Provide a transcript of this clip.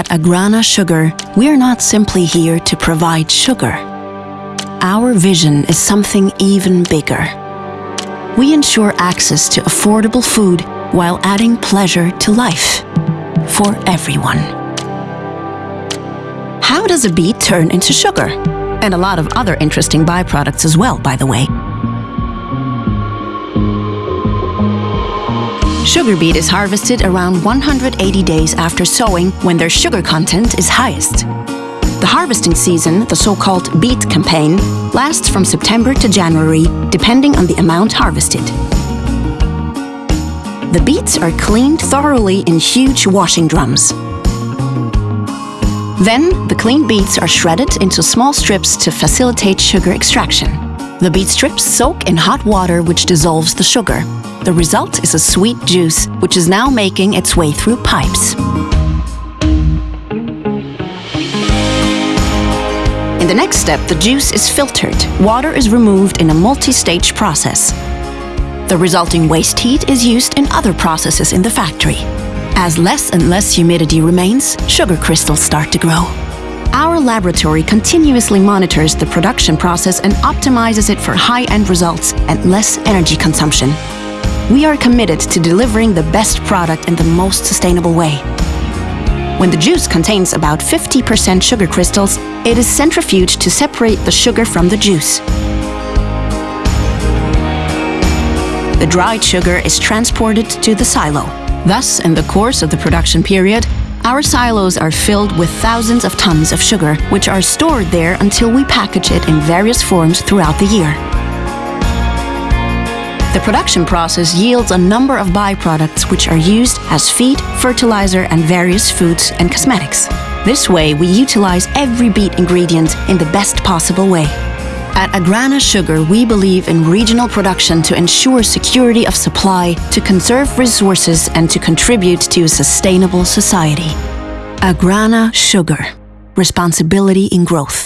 At Agrana Sugar, we're not simply here to provide sugar. Our vision is something even bigger. We ensure access to affordable food while adding pleasure to life. For everyone. How does a beet turn into sugar? And a lot of other interesting byproducts as well, by the way. Sugar beet is harvested around 180 days after sowing when their sugar content is highest. The harvesting season, the so-called beet campaign, lasts from September to January, depending on the amount harvested. The beets are cleaned thoroughly in huge washing drums. Then, the cleaned beets are shredded into small strips to facilitate sugar extraction. The beet strips soak in hot water which dissolves the sugar. The result is a sweet juice, which is now making its way through pipes. In the next step, the juice is filtered. Water is removed in a multi-stage process. The resulting waste heat is used in other processes in the factory. As less and less humidity remains, sugar crystals start to grow. Our laboratory continuously monitors the production process and optimizes it for high-end results and less energy consumption. We are committed to delivering the best product in the most sustainable way. When the juice contains about 50% sugar crystals, it is centrifuged to separate the sugar from the juice. The dried sugar is transported to the silo. Thus, in the course of the production period, our silos are filled with thousands of tons of sugar, which are stored there until we package it in various forms throughout the year. The production process yields a number of byproducts which are used as feed, fertilizer and various foods and cosmetics. This way we utilize every beet ingredient in the best possible way. At Agrana Sugar, we believe in regional production to ensure security of supply, to conserve resources and to contribute to a sustainable society. Agrana Sugar. Responsibility in growth.